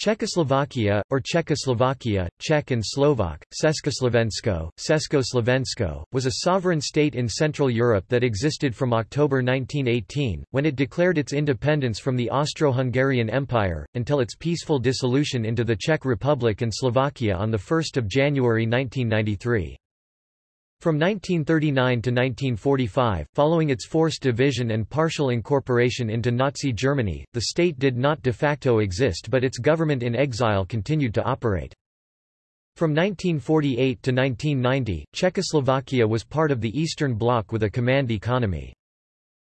Czechoslovakia, or Czechoslovakia, Czech and Slovak, Československo, Československo, was a sovereign state in Central Europe that existed from October 1918, when it declared its independence from the Austro-Hungarian Empire, until its peaceful dissolution into the Czech Republic and Slovakia on 1 January 1993. From 1939 to 1945, following its forced division and partial incorporation into Nazi Germany, the state did not de facto exist but its government in exile continued to operate. From 1948 to 1990, Czechoslovakia was part of the Eastern Bloc with a command economy.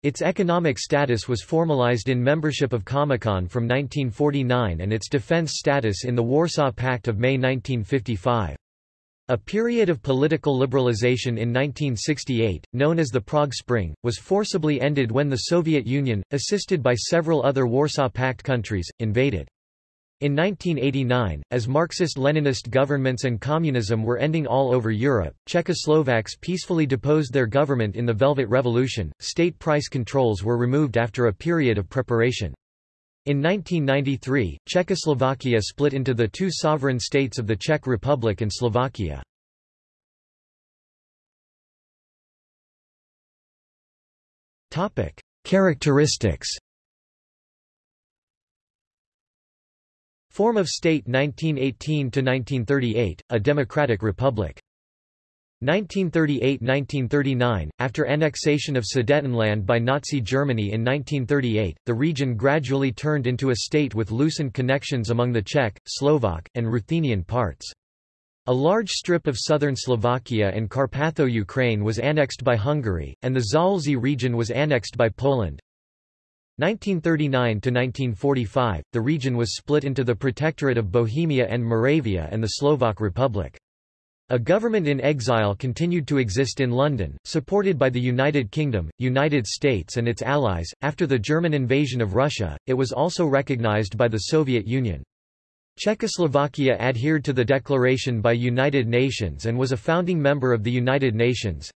Its economic status was formalized in membership of Comecon from 1949 and its defense status in the Warsaw Pact of May 1955. A period of political liberalization in 1968, known as the Prague Spring, was forcibly ended when the Soviet Union, assisted by several other Warsaw Pact countries, invaded. In 1989, as Marxist-Leninist governments and communism were ending all over Europe, Czechoslovaks peacefully deposed their government in the Velvet Revolution. State price controls were removed after a period of preparation. In 1993, Czechoslovakia split into the two sovereign states of the Czech Republic and Slovakia. Characteristics Form of state 1918–1938, a democratic republic 1938–1939, after annexation of Sudetenland by Nazi Germany in 1938, the region gradually turned into a state with loosened connections among the Czech, Slovak, and Ruthenian parts. A large strip of southern Slovakia and Carpatho-Ukraine was annexed by Hungary, and the Zaolzie region was annexed by Poland. 1939–1945, the region was split into the Protectorate of Bohemia and Moravia and the Slovak Republic. A government in exile continued to exist in London, supported by the United Kingdom, United States and its allies. After the German invasion of Russia, it was also recognized by the Soviet Union. Czechoslovakia adhered to the declaration by United Nations and was a founding member of the United Nations.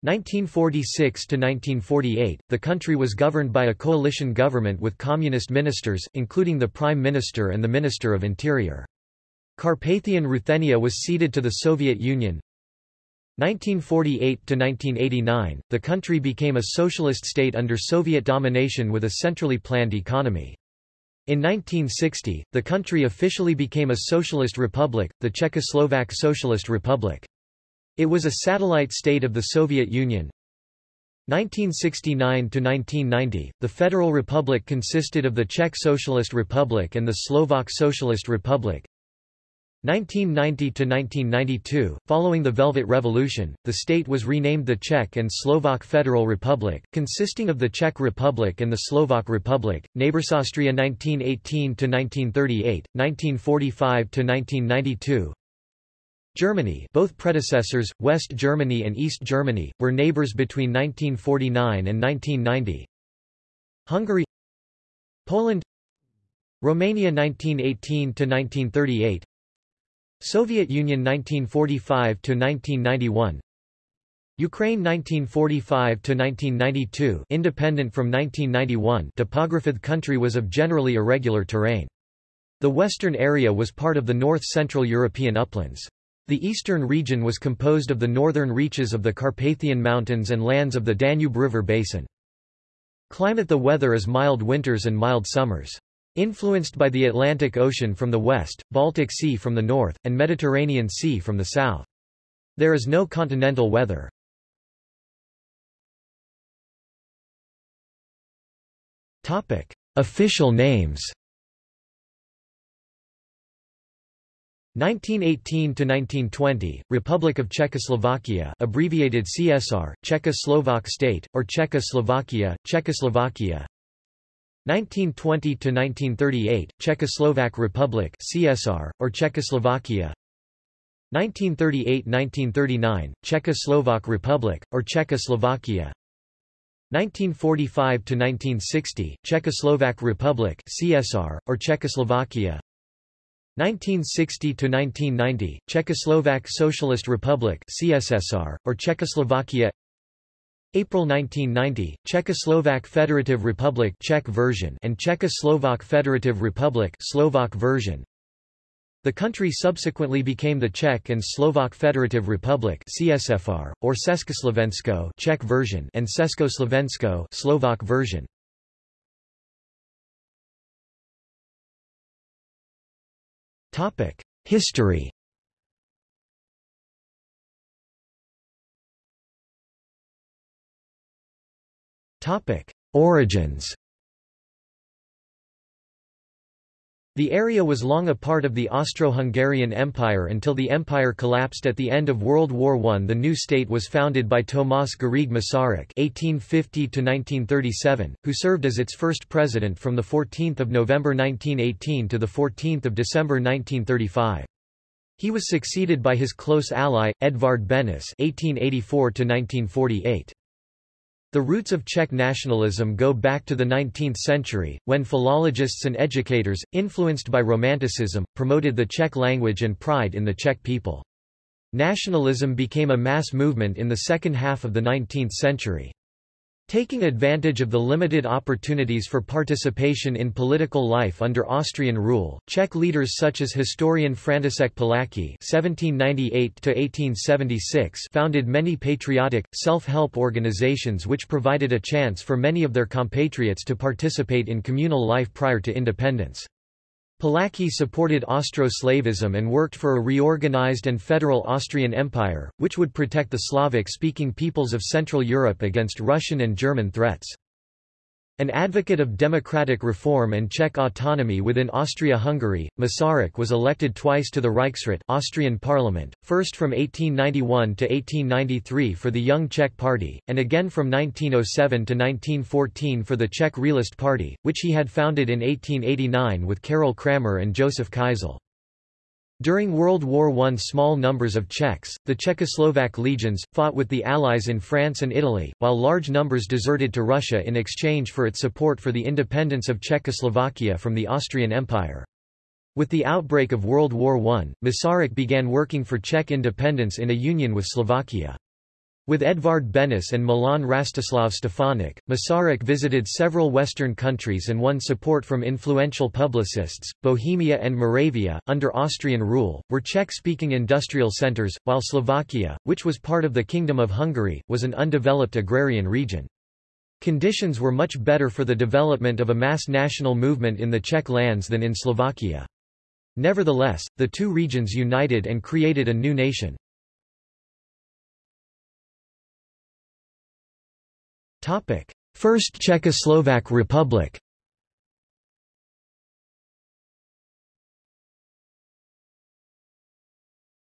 1946 to 1948, the country was governed by a coalition government with communist ministers, including the Prime Minister and the Minister of Interior. Carpathian Ruthenia was ceded to the Soviet Union. 1948–1989, the country became a socialist state under Soviet domination with a centrally planned economy. In 1960, the country officially became a socialist republic, the Czechoslovak Socialist Republic. It was a satellite state of the Soviet Union. 1969–1990, the Federal Republic consisted of the Czech Socialist Republic and the Slovak Socialist Republic. 1990–1992, following the Velvet Revolution, the state was renamed the Czech and Slovak Federal Republic, consisting of the Czech Republic and the Slovak Republic. Neighbors Austria 1918–1938, 1945–1992 Germany both predecessors, West Germany and East Germany, were neighbors between 1949 and 1990 Hungary Poland Romania 1918–1938 Soviet Union 1945–1991 Ukraine 1945–1992 independent from 1991 topographic country was of generally irregular terrain. The western area was part of the north-central European uplands. The eastern region was composed of the northern reaches of the Carpathian Mountains and lands of the Danube River basin. Climate The weather is mild winters and mild summers. Influenced by the Atlantic Ocean from the west, Baltic Sea from the north, and Mediterranean Sea from the south. There is no continental weather. Topic. Official names 1918–1920, Republic of Czechoslovakia abbreviated CSR, Czechoslovak State, or Czechoslovakia, Czechoslovakia 1920–1938, Czechoslovak Republic CSR, or Czechoslovakia. 1938–1939, Czechoslovak Republic, or Czechoslovakia. 1945 to 1960 Czechoslovak Republic CSR, or Czechoslovakia. 1960 to 1990 Czechoslovak Socialist Republic CSSR, or Czechoslovakia April 1990, Czechoslovak Federative Republic Czech version and Czechoslovak Federative Republic Slovak version. The country subsequently became the Czech and Slovak Federative Republic CSFR, or Československo Czech version and Československo Slovak version. History Origins The area was long a part of the Austro-Hungarian Empire until the empire collapsed at the end of World War I. The new state was founded by Tomáš Garrigue Masaryk (1850–1937), who served as its first president from 14 November 1918 to 14 December 1935. He was succeeded by his close ally, Edvard Benes (1884–1948). The roots of Czech nationalism go back to the 19th century, when philologists and educators, influenced by Romanticism, promoted the Czech language and pride in the Czech people. Nationalism became a mass movement in the second half of the 19th century. Taking advantage of the limited opportunities for participation in political life under Austrian rule, Czech leaders such as historian František (1798–1876) founded many patriotic, self-help organizations which provided a chance for many of their compatriots to participate in communal life prior to independence. Palacký supported Austro-Slavism and worked for a reorganized and federal Austrian Empire, which would protect the Slavic-speaking peoples of Central Europe against Russian and German threats. An advocate of democratic reform and Czech autonomy within Austria-Hungary, Masaryk was elected twice to the Reichsrat Austrian parliament, first from 1891 to 1893 for the Young Czech Party, and again from 1907 to 1914 for the Czech Realist Party, which he had founded in 1889 with Karel Kramář and Josef Kaizl. During World War I small numbers of Czechs, the Czechoslovak legions, fought with the Allies in France and Italy, while large numbers deserted to Russia in exchange for its support for the independence of Czechoslovakia from the Austrian Empire. With the outbreak of World War I, Masaryk began working for Czech independence in a union with Slovakia. With Edvard Benes and Milan Rastislav Stefanik, Masaryk visited several Western countries and won support from influential publicists. Bohemia and Moravia, under Austrian rule, were Czech speaking industrial centers, while Slovakia, which was part of the Kingdom of Hungary, was an undeveloped agrarian region. Conditions were much better for the development of a mass national movement in the Czech lands than in Slovakia. Nevertheless, the two regions united and created a new nation. Topic: First Czechoslovak Republic.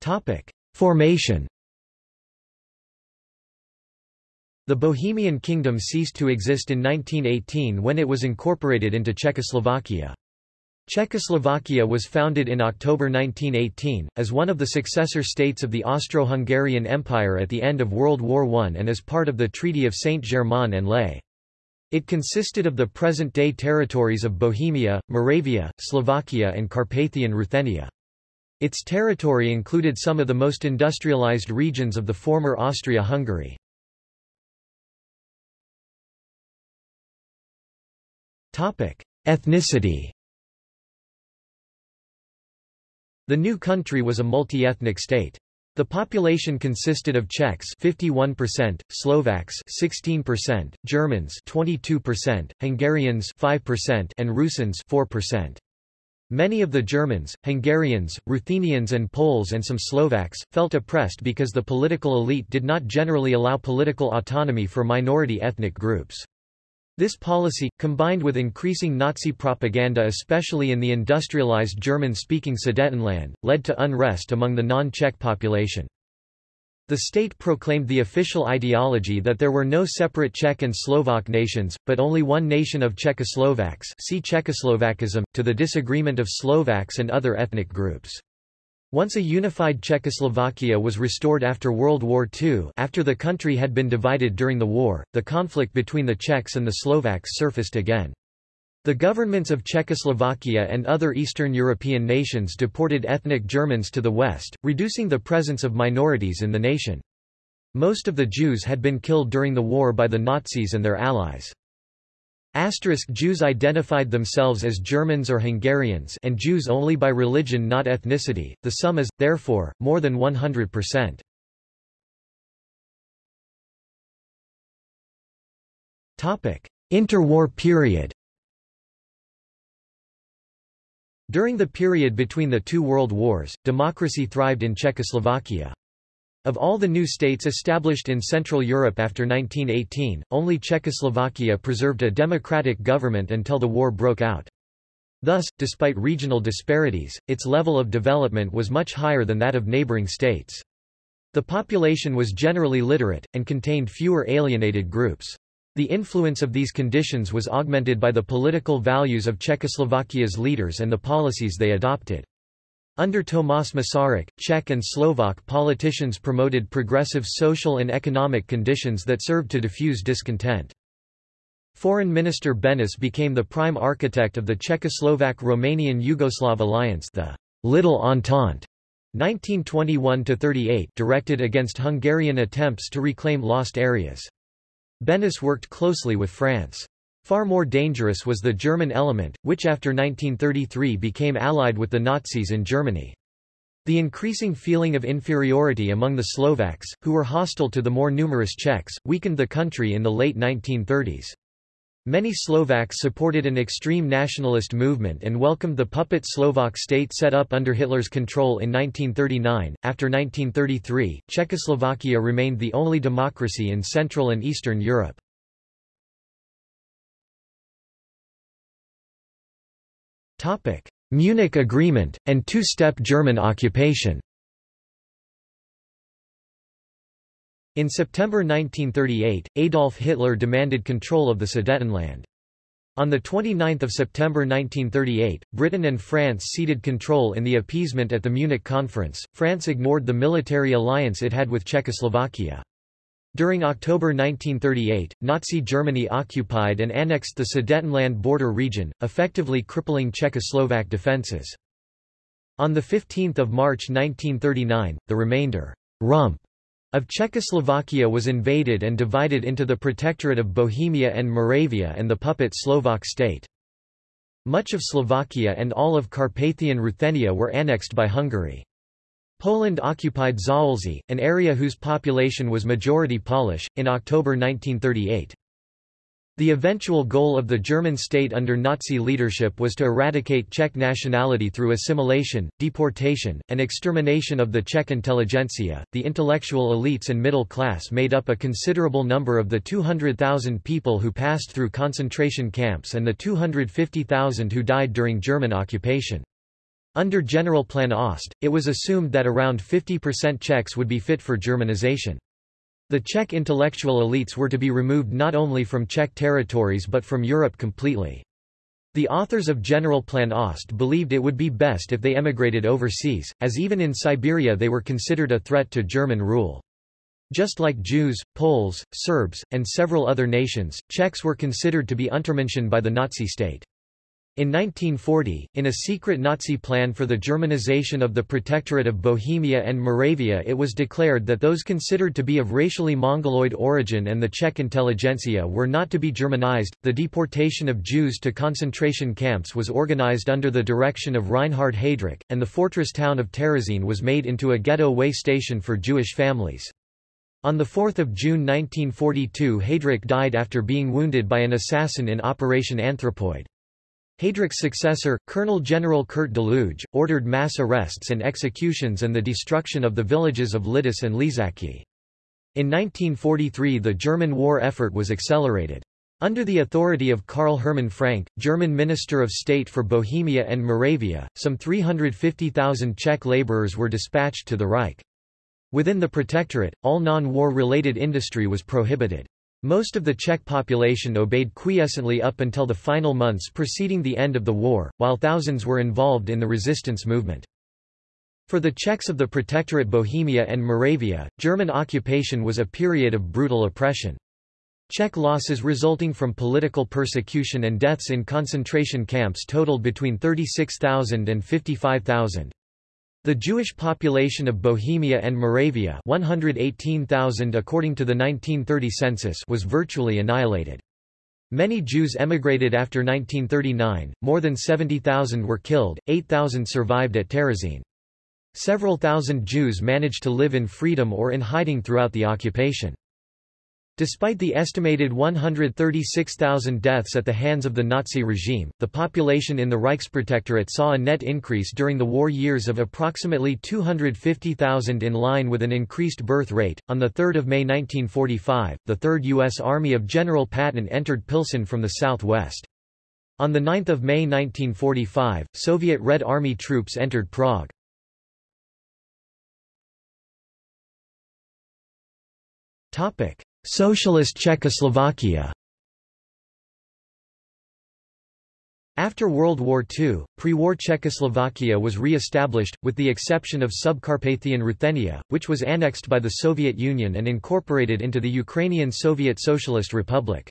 Topic: Formation. The Bohemian Kingdom ceased to exist in 1918 when it was incorporated into Czechoslovakia. Czechoslovakia was founded in October 1918, as one of the successor states of the Austro-Hungarian Empire at the end of World War I and as part of the Treaty of Saint-Germain-en-Laye. It consisted of the present-day territories of Bohemia, Moravia, Slovakia and Carpathian Ruthenia. Its territory included some of the most industrialized regions of the former Austria-Hungary. Ethnicity The new country was a multi-ethnic state. The population consisted of Czechs 51%, Slovaks 16%, Germans 22%, Hungarians 5% and Rusins 4%. Many of the Germans, Hungarians, Ruthenians and Poles and some Slovaks, felt oppressed because the political elite did not generally allow political autonomy for minority ethnic groups. This policy, combined with increasing Nazi propaganda especially in the industrialized German-speaking Sudetenland, led to unrest among the non-Czech population. The state proclaimed the official ideology that there were no separate Czech and Slovak nations, but only one nation of Czechoslovaks see Czechoslovakism, to the disagreement of Slovaks and other ethnic groups. Once a unified Czechoslovakia was restored after World War II after the country had been divided during the war, the conflict between the Czechs and the Slovaks surfaced again. The governments of Czechoslovakia and other Eastern European nations deported ethnic Germans to the west, reducing the presence of minorities in the nation. Most of the Jews had been killed during the war by the Nazis and their allies. Asterisk Jews identified themselves as Germans or Hungarians and Jews only by religion not ethnicity, the sum is, therefore, more than 100%. Interwar period During the period between the two world wars, democracy thrived in Czechoslovakia. Of all the new states established in Central Europe after 1918, only Czechoslovakia preserved a democratic government until the war broke out. Thus, despite regional disparities, its level of development was much higher than that of neighboring states. The population was generally literate, and contained fewer alienated groups. The influence of these conditions was augmented by the political values of Czechoslovakia's leaders and the policies they adopted. Under Tomáš Masaryk, Czech and Slovak politicians promoted progressive social and economic conditions that served to diffuse discontent. Foreign Minister Benes became the prime architect of the Czechoslovak-Romanian-Yugoslav alliance the Little Entente 1921–38 directed against Hungarian attempts to reclaim lost areas. Benes worked closely with France. Far more dangerous was the German element, which after 1933 became allied with the Nazis in Germany. The increasing feeling of inferiority among the Slovaks, who were hostile to the more numerous Czechs, weakened the country in the late 1930s. Many Slovaks supported an extreme nationalist movement and welcomed the puppet Slovak state set up under Hitler's control in 1939. After 1933, Czechoslovakia remained the only democracy in Central and Eastern Europe. Munich Agreement and two-step German occupation. In September 1938, Adolf Hitler demanded control of the Sudetenland. On 29 September 1938, Britain and France ceded control in the appeasement at the Munich Conference. France ignored the military alliance it had with Czechoslovakia. During October 1938, Nazi Germany occupied and annexed the Sudetenland border region, effectively crippling Czechoslovak defences. On 15 March 1939, the remainder rump of Czechoslovakia was invaded and divided into the Protectorate of Bohemia and Moravia and the puppet Slovak state. Much of Slovakia and all of Carpathian Ruthenia were annexed by Hungary. Poland occupied Zaolzie, an area whose population was majority Polish, in October 1938. The eventual goal of the German state under Nazi leadership was to eradicate Czech nationality through assimilation, deportation, and extermination of the Czech intelligentsia. The intellectual elites and middle class made up a considerable number of the 200,000 people who passed through concentration camps and the 250,000 who died during German occupation. Under General Plan Ost, it was assumed that around 50% Czechs would be fit for Germanization. The Czech intellectual elites were to be removed not only from Czech territories but from Europe completely. The authors of General Plan Ost believed it would be best if they emigrated overseas, as even in Siberia they were considered a threat to German rule. Just like Jews, Poles, Serbs, and several other nations, Czechs were considered to be Untermenschen by the Nazi state. In 1940, in a secret Nazi plan for the Germanization of the Protectorate of Bohemia and Moravia it was declared that those considered to be of racially Mongoloid origin and the Czech intelligentsia were not to be Germanized. The deportation of Jews to concentration camps was organized under the direction of Reinhard Heydrich, and the fortress town of Terezín was made into a ghetto way station for Jewish families. On 4 June 1942 Heydrich died after being wounded by an assassin in Operation Anthropoid. Heydrich's successor, Colonel General Kurt Daluege, ordered mass arrests and executions and the destruction of the villages of Lidice and Ležáky. In 1943 the German war effort was accelerated. Under the authority of Karl Hermann Frank, German Minister of State for Bohemia and Moravia, some 350,000 Czech laborers were dispatched to the Reich. Within the Protectorate, all non-war related industry was prohibited. Most of the Czech population obeyed quiescently up until the final months preceding the end of the war, while thousands were involved in the resistance movement. For the Czechs of the Protectorate Bohemia and Moravia, German occupation was a period of brutal oppression. Czech losses resulting from political persecution and deaths in concentration camps totaled between 36,000 and 55,000. The Jewish population of Bohemia and Moravia 118,000 according to the 1930 census was virtually annihilated. Many Jews emigrated after 1939, more than 70,000 were killed, 8,000 survived at Terezin. Several thousand Jews managed to live in freedom or in hiding throughout the occupation. Despite the estimated 136,000 deaths at the hands of the Nazi regime, the population in the Reichsprotectorate saw a net increase during the war years of approximately 250,000 in line with an increased birth rate. On the 3rd of May 1945, the 3rd U.S. Army of General Patton entered Pilsen from the southwest. On 9 May 1945, Soviet Red Army troops entered Prague. Topic: Socialist Czechoslovakia After World War II, pre-war Czechoslovakia was re-established, with the exception of Subcarpathian Ruthenia, which was annexed by the Soviet Union and incorporated into the Ukrainian Soviet Socialist Republic.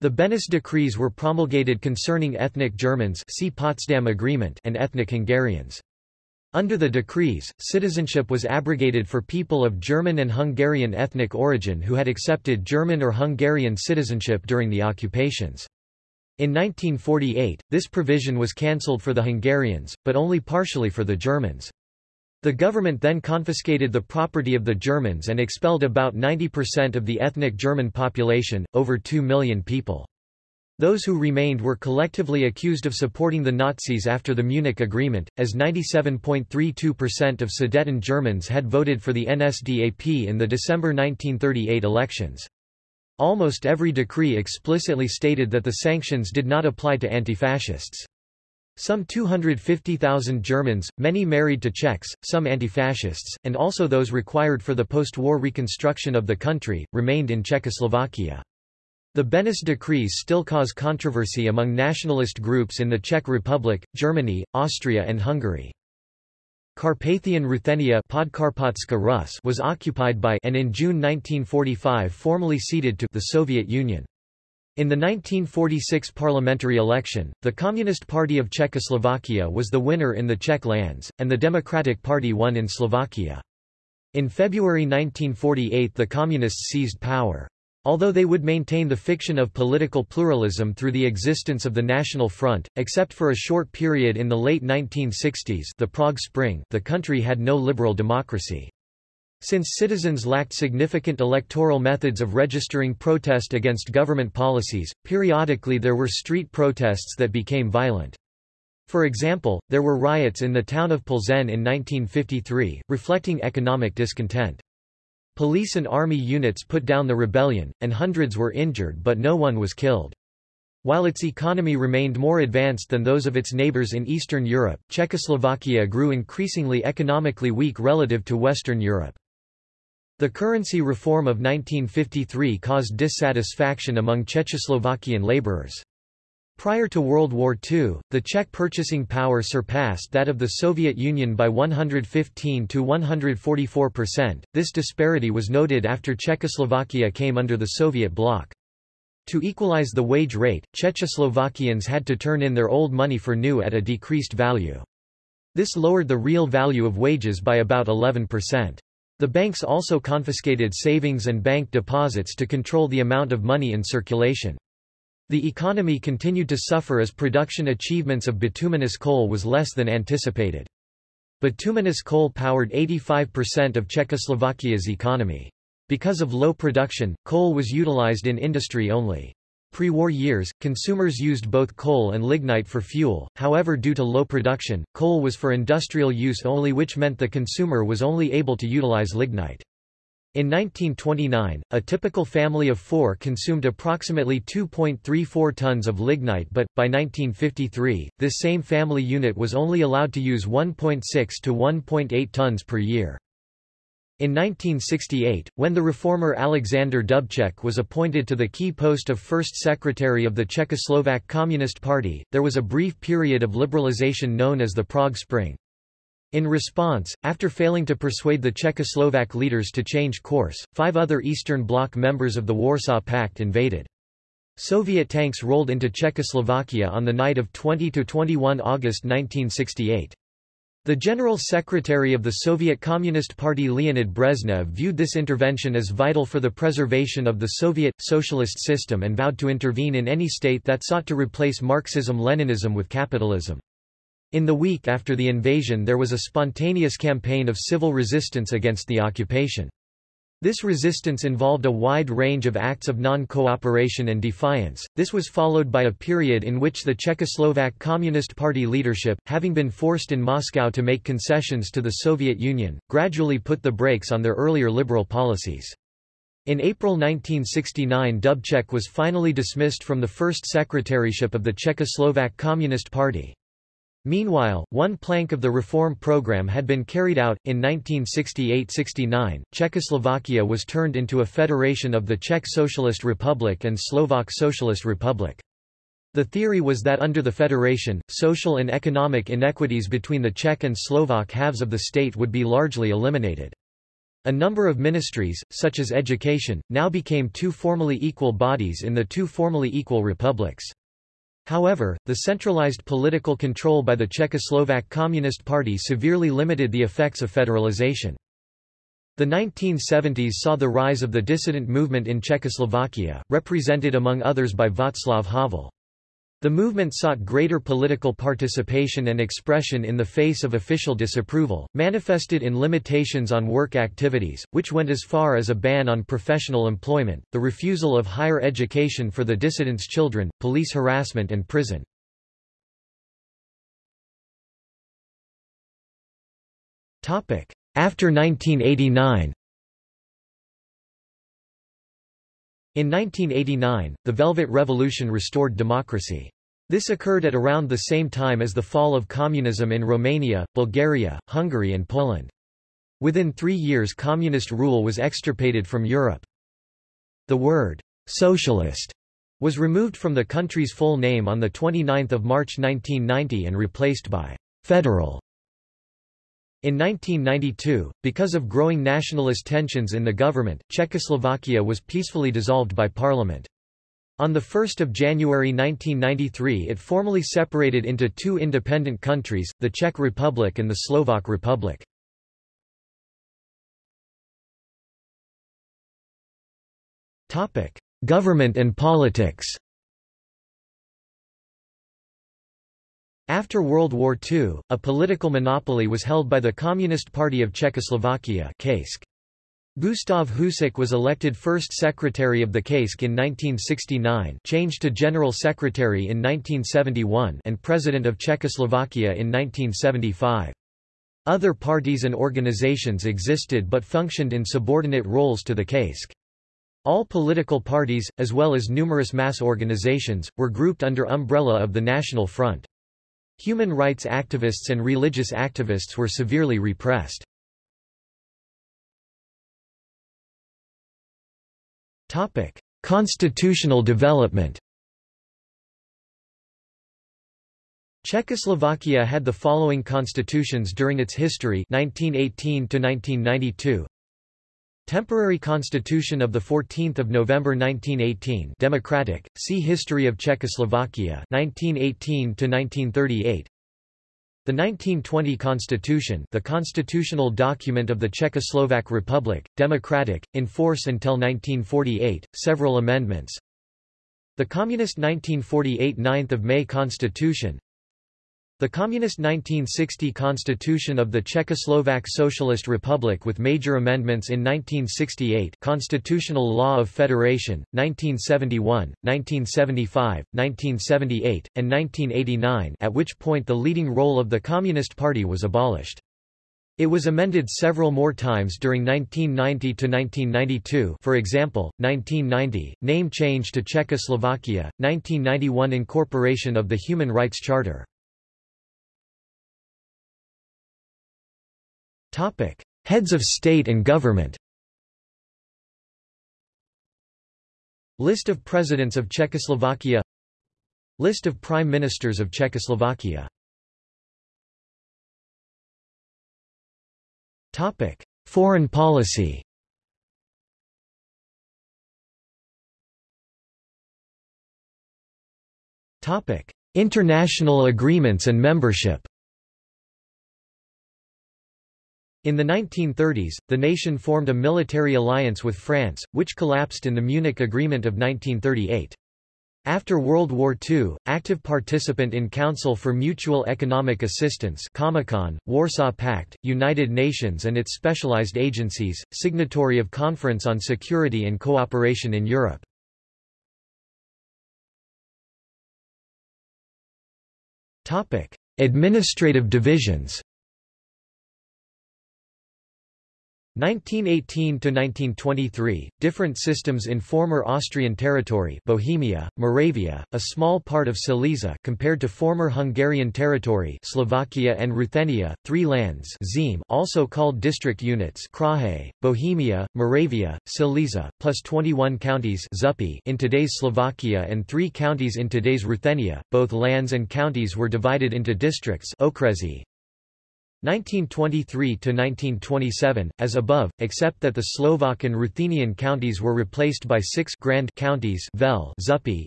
The Beneš decrees were promulgated concerning ethnic Germans see Potsdam Agreement and ethnic Hungarians. Under the decrees, citizenship was abrogated for people of German and Hungarian ethnic origin who had accepted German or Hungarian citizenship during the occupations. In 1948, this provision was cancelled for the Hungarians, but only partially for the Germans. The government then confiscated the property of the Germans and expelled about 90% of the ethnic German population, over 2 million people. Those who remained were collectively accused of supporting the Nazis after the Munich Agreement, as 97.32% of Sudeten Germans had voted for the NSDAP in the December 1938 elections. Almost every decree explicitly stated that the sanctions did not apply to anti-fascists. Some 250,000 Germans, many married to Czechs, some anti-fascists, and also those required for the post-war reconstruction of the country, remained in Czechoslovakia. The Beneš decrees still cause controversy among nationalist groups in the Czech Republic, Germany, Austria and Hungary. Carpathian Ruthenia Rus was occupied by and in June 1945 formally ceded to the Soviet Union. In the 1946 parliamentary election, the Communist Party of Czechoslovakia was the winner in the Czech lands, and the Democratic Party won in Slovakia. In February 1948 the Communists seized power. Although they would maintain the fiction of political pluralism through the existence of the National Front, except for a short period in the late 1960s the Prague Spring the country had no liberal democracy. Since citizens lacked significant electoral methods of registering protest against government policies, periodically there were street protests that became violent. For example, there were riots in the town of Plzeň in 1953, reflecting economic discontent. Police and army units put down the rebellion, and hundreds were injured but no one was killed. While its economy remained more advanced than those of its neighbors in Eastern Europe, Czechoslovakia grew increasingly economically weak relative to Western Europe. The currency reform of 1953 caused dissatisfaction among Czechoslovakian laborers. Prior to World War II, the Czech purchasing power surpassed that of the Soviet Union by 115 to 144 percent. This disparity was noted after Czechoslovakia came under the Soviet bloc. To equalize the wage rate, Czechoslovakians had to turn in their old money for new at a decreased value. This lowered the real value of wages by about 11 percent. The banks also confiscated savings and bank deposits to control the amount of money in circulation. The economy continued to suffer as production achievements of bituminous coal was less than anticipated. Bituminous coal powered 85% of Czechoslovakia's economy. Because of low production, coal was utilized in industry only. Pre-war years, consumers used both coal and lignite for fuel, however due to low production, coal was for industrial use only which meant the consumer was only able to utilize lignite. In 1929, a typical family of four consumed approximately 2.34 tons of lignite but, by 1953, this same family unit was only allowed to use 1.6 to 1.8 tons per year. In 1968, when the reformer Alexander Dubček was appointed to the key post of first secretary of the Czechoslovak Communist Party, there was a brief period of liberalization known as the Prague Spring. In response, after failing to persuade the Czechoslovak leaders to change course, five other Eastern Bloc members of the Warsaw Pact invaded. Soviet tanks rolled into Czechoslovakia on the night of 20–21 August 1968. The General Secretary of the Soviet Communist Party Leonid Brezhnev viewed this intervention as vital for the preservation of the Soviet, socialist system and vowed to intervene in any state that sought to replace Marxism-Leninism with capitalism. In the week after the invasion there was a spontaneous campaign of civil resistance against the occupation. This resistance involved a wide range of acts of non-cooperation and defiance. This was followed by a period in which the Czechoslovak Communist Party leadership, having been forced in Moscow to make concessions to the Soviet Union, gradually put the brakes on their earlier liberal policies. In April 1969 Dubček was finally dismissed from the first secretaryship of the Czechoslovak Communist Party. Meanwhile, one plank of the reform program had been carried out. In 1968–69, Czechoslovakia was turned into a federation of the Czech Socialist Republic and Slovak Socialist Republic. The theory was that under the federation, social and economic inequities between the Czech and Slovak halves of the state would be largely eliminated. A number of ministries, such as education, now became two formally equal bodies in the two formally equal republics. However, the centralized political control by the Czechoslovak Communist Party severely limited the effects of federalization. The 1970s saw the rise of the dissident movement in Czechoslovakia, represented among others by Václav Havel. The movement sought greater political participation and expression in the face of official disapproval, manifested in limitations on work activities, which went as far as a ban on professional employment, the refusal of higher education for the dissidents' children, police harassment and prison. After 1989 In 1989, the Velvet Revolution restored democracy. This occurred at around the same time as the fall of communism in Romania, Bulgaria, Hungary and Poland. Within three years communist rule was extirpated from Europe. The word, socialist, was removed from the country's full name on 29 March 1990 and replaced by federal. In 1992, because of growing nationalist tensions in the government, Czechoslovakia was peacefully dissolved by parliament. On 1 January 1993 it formally separated into two independent countries, the Czech Republic and the Slovak Republic. Government and politics After World War II, a political monopoly was held by the Communist Party of Czechoslovakia Gustav Husák was elected first secretary of the KSČ in 1969 changed to general secretary in 1971 and president of Czechoslovakia in 1975. Other parties and organizations existed but functioned in subordinate roles to the KSČ. All political parties, as well as numerous mass organizations, were grouped under umbrella of the National Front. Human rights activists and religious activists were severely repressed. Constitutional development Czechoslovakia had the following constitutions during its history 1918 to 1992 Temporary Constitution of 14 November 1918 Democratic, see History of Czechoslovakia 1918 to 1938 The 1920 Constitution the constitutional document of the Czechoslovak Republic, democratic, in force until 1948, several amendments. The Communist 1948 9 May Constitution the Communist 1960 Constitution of the Czechoslovak Socialist Republic with major amendments in 1968 Constitutional Law of Federation, 1971, 1975, 1978, and 1989 at which point the leading role of the Communist Party was abolished. It was amended several more times during 1990 to 1992 for example, 1990, name change to Czechoslovakia, 1991 incorporation of the Human Rights Charter. Topic: Heads of state and government. List of presidents of Czechoslovakia List of prime ministers of Czechoslovakia Topic: Foreign policy. Topic: International agreements and membership. In the 1930s, the nation formed a military alliance with France, which collapsed in the Munich Agreement of 1938. After World War II, active participant in Council for Mutual Economic Assistance Comecon, Warsaw Pact, United Nations and its specialized agencies, signatory of Conference on Security and Cooperation in Europe. Administrative divisions 1918–1923, different systems in former Austrian territory Bohemia, Moravia, a small part of Silesia compared to former Hungarian territory Slovakia and Ruthenia, three lands Zeme also called district units Kraje, Bohemia, Moravia, Silesia, plus 21 counties Zupi in today's Slovakia and three counties in today's Ruthenia, both lands and counties were divided into districts Okresi, 1923–1927, as above, except that the Slovak and Ruthenian counties were replaced by six grand counties Vel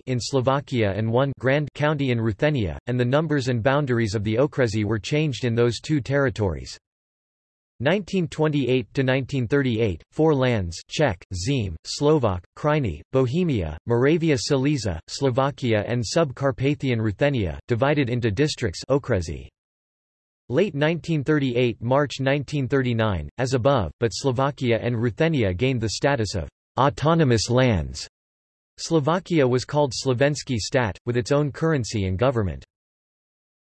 in Slovakia and one grand county in Ruthenia, and the numbers and boundaries of the Okresi were changed in those two territories. 1928–1938, four lands Czech, Zeme, Slovak, Krajiny, Bohemia, Moravia Silesia, Slovakia and Sub-Carpathian Ruthenia, divided into districts Okresi. Late 1938 March 1939, as above, but Slovakia and Ruthenia gained the status of autonomous lands. Slovakia was called Slovensky stat, with its own currency and government.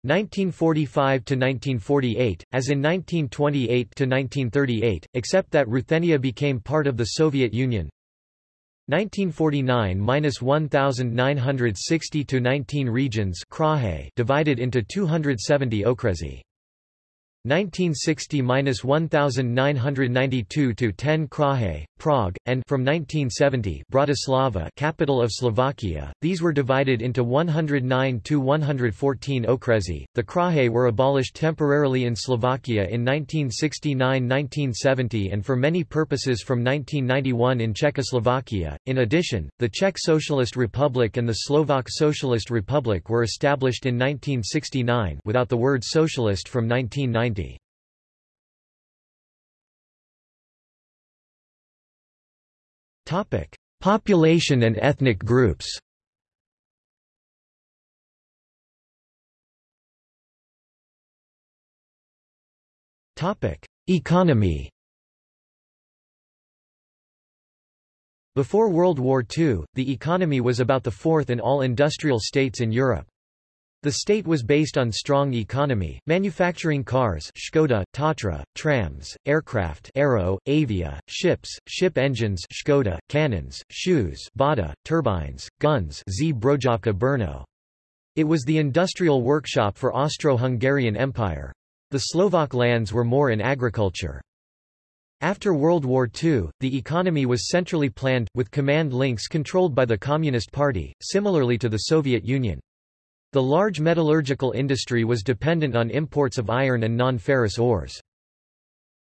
1945–1948, as in 1928–1938, except that Ruthenia became part of the Soviet Union. 1949–1960 to 19 regions divided into 270 okresi. 1960–1992 to 10 Kraje, Prague, and from 1970 Bratislava capital of Slovakia, these were divided into 109 to 114 okresi. The Kraje were abolished temporarily in Slovakia in 1969–1970 and for many purposes from 1991 in Czechoslovakia. In addition, the Czech Socialist Republic and the Slovak Socialist Republic were established in 1969 without the word socialist from 1990. 1990. Topic: Population and ethnic groups. Topic: Economy. Before World War II, the economy was about the fourth in all industrial states in Europe. The state was based on strong economy, manufacturing cars Škoda, Tatra, trams, aircraft Aero, Avia, ships, ship engines Škoda, cannons, shoes Bata, turbines, guns Brno. It was the industrial workshop for Austro-Hungarian Empire. The Slovak lands were more in agriculture. After World War II, the economy was centrally planned, with command links controlled by the Communist Party, similarly to the Soviet Union. The large metallurgical industry was dependent on imports of iron and non-ferrous ores.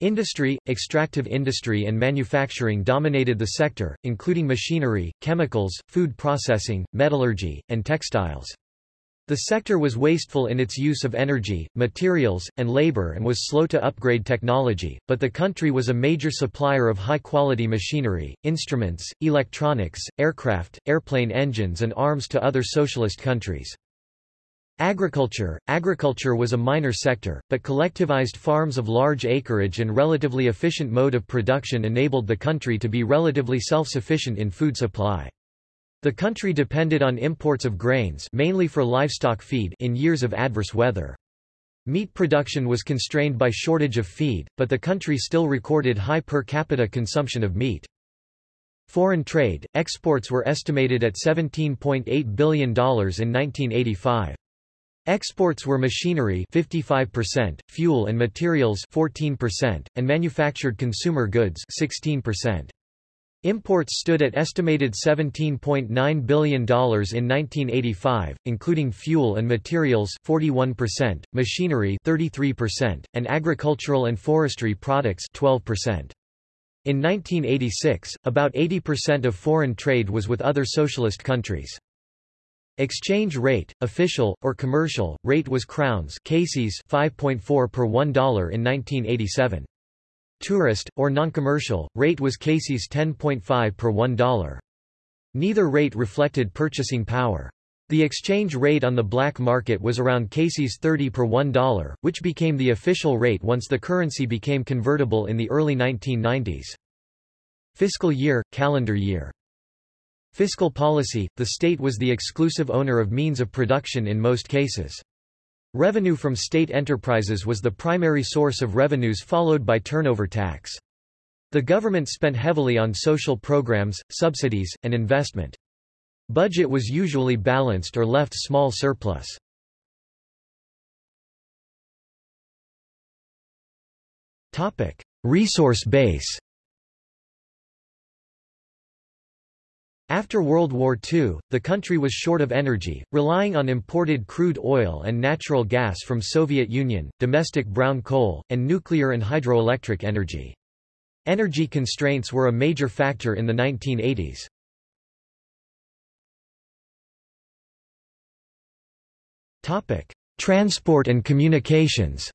Industry, extractive industry and manufacturing dominated the sector, including machinery, chemicals, food processing, metallurgy, and textiles. The sector was wasteful in its use of energy, materials, and labor and was slow to upgrade technology, but the country was a major supplier of high-quality machinery, instruments, electronics, aircraft, airplane engines and arms to other socialist countries. Agriculture Agriculture was a minor sector, but collectivized farms of large acreage and relatively efficient mode of production enabled the country to be relatively self-sufficient in food supply. The country depended on imports of grains mainly for livestock feed in years of adverse weather. Meat production was constrained by shortage of feed, but the country still recorded high per capita consumption of meat. Foreign trade, exports were estimated at $17.8 billion in 1985. Exports were machinery 55%, fuel and materials 14%, and manufactured consumer goods 16%. Imports stood at estimated $17.9 billion in 1985, including fuel and materials 41%, machinery 33%, and agricultural and forestry products 12%. In 1986, about 80% of foreign trade was with other socialist countries. Exchange rate, official, or commercial, rate was crowns 5.4 per $1 in 1987. Tourist, or non-commercial, rate was Kčs 10.5 per $1. Neither rate reflected purchasing power. The exchange rate on the black market was around Kčs 30 per $1, which became the official rate once the currency became convertible in the early 1990s. Fiscal year, calendar year. Fiscal policy, the state was the exclusive owner of means of production in most cases. Revenue from state enterprises was the primary source of revenues followed by turnover tax. The government spent heavily on social programs, subsidies, and investment. Budget was usually balanced or left small surplus. Resource base After World War II, the country was short of energy, relying on imported crude oil and natural gas from Soviet Union, domestic brown coal, and nuclear and hydroelectric energy. Energy constraints were a major factor in the 1980s. Topic: Transport and communications.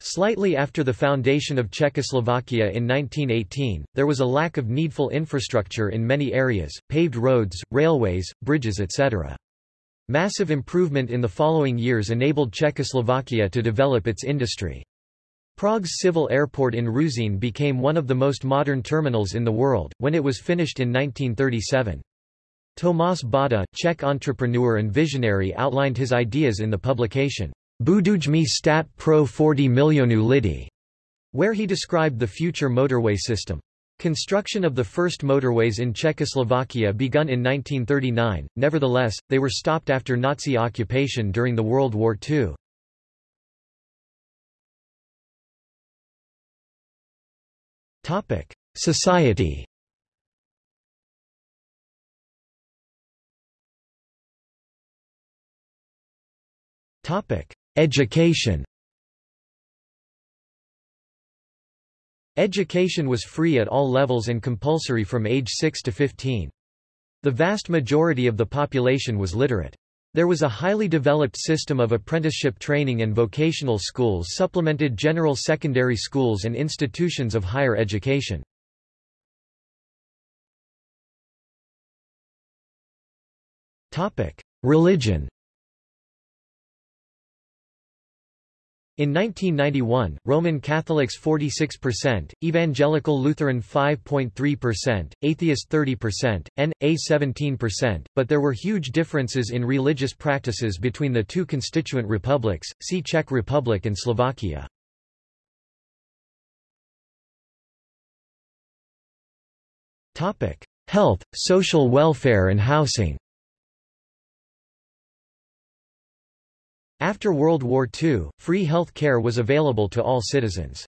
Slightly after the foundation of Czechoslovakia in 1918, there was a lack of needful infrastructure in many areas, paved roads, railways, bridges etc. Massive improvement in the following years enabled Czechoslovakia to develop its industry. Prague's civil airport in Ruzyně became one of the most modern terminals in the world, when it was finished in 1937. Tomáš Bata, Czech entrepreneur and visionary outlined his ideas in the publication, Budujme stat pro 40 milionu lidi, where he described the future motorway system. Construction of the first motorways in Czechoslovakia begun in 1939, nevertheless, they were stopped after Nazi occupation during the World War II. Society Education Education was free at all levels and compulsory from age 6 to 15. The vast majority of the population was literate. There was a highly developed system of apprenticeship training and vocational schools supplemented general secondary schools and institutions of higher education. Religion In 1991, Roman Catholics 46%, Evangelical Lutheran 5.3%, Atheist 30%, N.A. 17%, but there were huge differences in religious practices between the two constituent republics, see Czech Republic and Slovakia. Health, social welfare and housing After World War II, free health care was available to all citizens.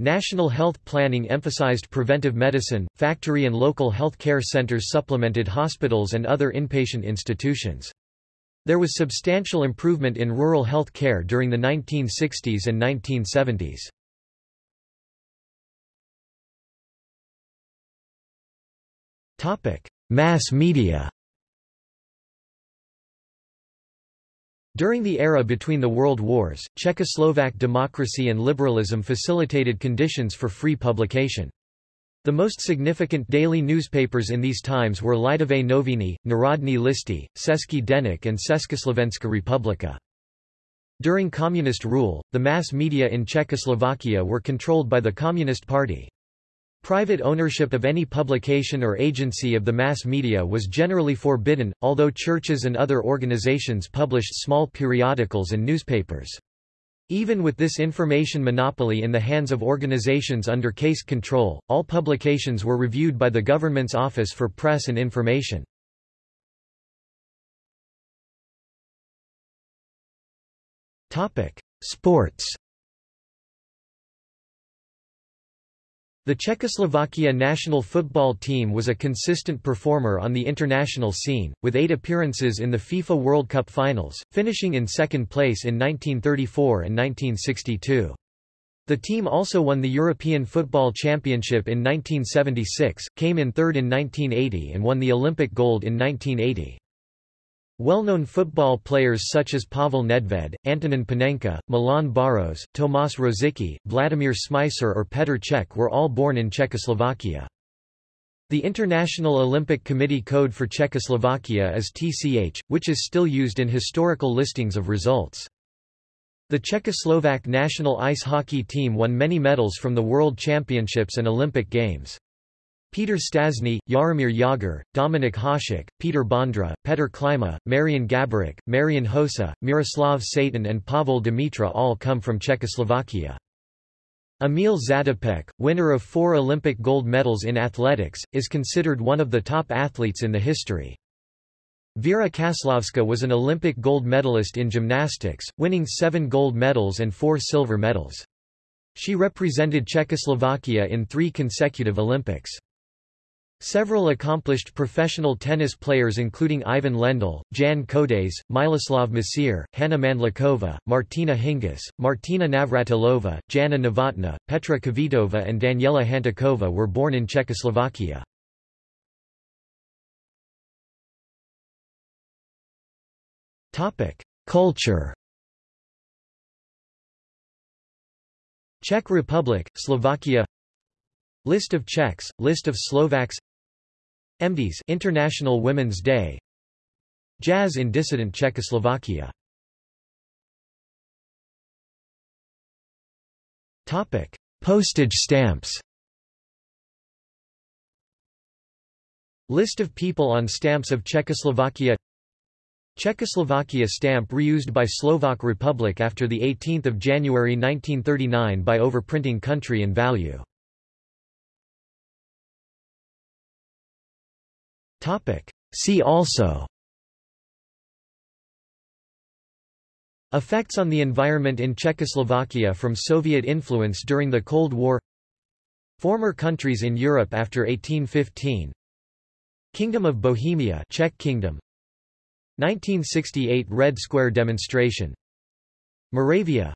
National health planning emphasized preventive medicine, factory and local health care centers supplemented hospitals and other inpatient institutions. There was substantial improvement in rural health care during the 1960s and 1970s. Mass media During the era between the world wars, Czechoslovak democracy and liberalism facilitated conditions for free publication. The most significant daily newspapers in these times were Lidové noviny, Národní listy, Český deník and Československá republika. During communist rule, the mass media in Czechoslovakia were controlled by the Communist Party. Private ownership of any publication or agency of the mass media was generally forbidden, although churches and other organizations published small periodicals and newspapers. Even with this information monopoly in the hands of organizations under case control, all publications were reviewed by the government's Office for Press and Information. Sports The Czechoslovakia national football team was a consistent performer on the international scene, with eight appearances in the FIFA World Cup finals, finishing in second place in 1934 and 1962. The team also won the European Football Championship in 1976, came in third in 1980 and won the Olympic gold in 1980. Well-known football players such as Pavel Nedved, Antonin Panenka, Milan Baros, Tomas Rosicky, Vladimir Smicer or Petr Cech were all born in Czechoslovakia. The International Olympic Committee code for Czechoslovakia is TCH, which is still used in historical listings of results. The Czechoslovak national ice hockey team won many medals from the World Championships and Olympic Games. Peter Stastny, Jaromír Jágr, Dominik Hasek, Peter Bondra, Petr Klima, Marian Gaborik, Marian Hossa, Miroslav Satan and Pavel Demitra all come from Czechoslovakia. Emil Zatopek, winner of four Olympic gold medals in athletics, is considered one of the top athletes in the history. Vera Caslavska was an Olympic gold medalist in gymnastics, winning seven gold medals and four silver medals. She represented Czechoslovakia in three consecutive Olympics. Several accomplished professional tennis players including Ivan Lendl, Jan Kodes, Miloslav Mecir, Hanna Mandlikova, Martina Hingis, Martina Navratilova, Jana Novotná, Petra Kvitova and Daniela Hantuchová were born in Czechoslovakia. Culture. Czech Republic, Slovakia. List of Czechs, List of Slovaks MDs International Women's Day. Jazz in dissident Czechoslovakia. Topic. Postage stamps. List of people on stamps of Czechoslovakia. Czechoslovakia stamp reused by Slovak Republic after 18 January 1939 by overprinting country and value See also. Effects on the environment in Czechoslovakia from Soviet influence during the Cold War. Former countries in Europe after 1815 Kingdom of Bohemia Czech Kingdom. 1968 Red Square demonstration. Moravia.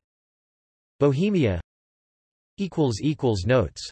Bohemia. Notes